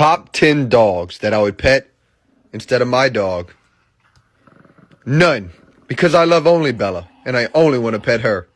Top 10 dogs that I would pet instead of my dog. None. Because I love only Bella, and I only want to pet her.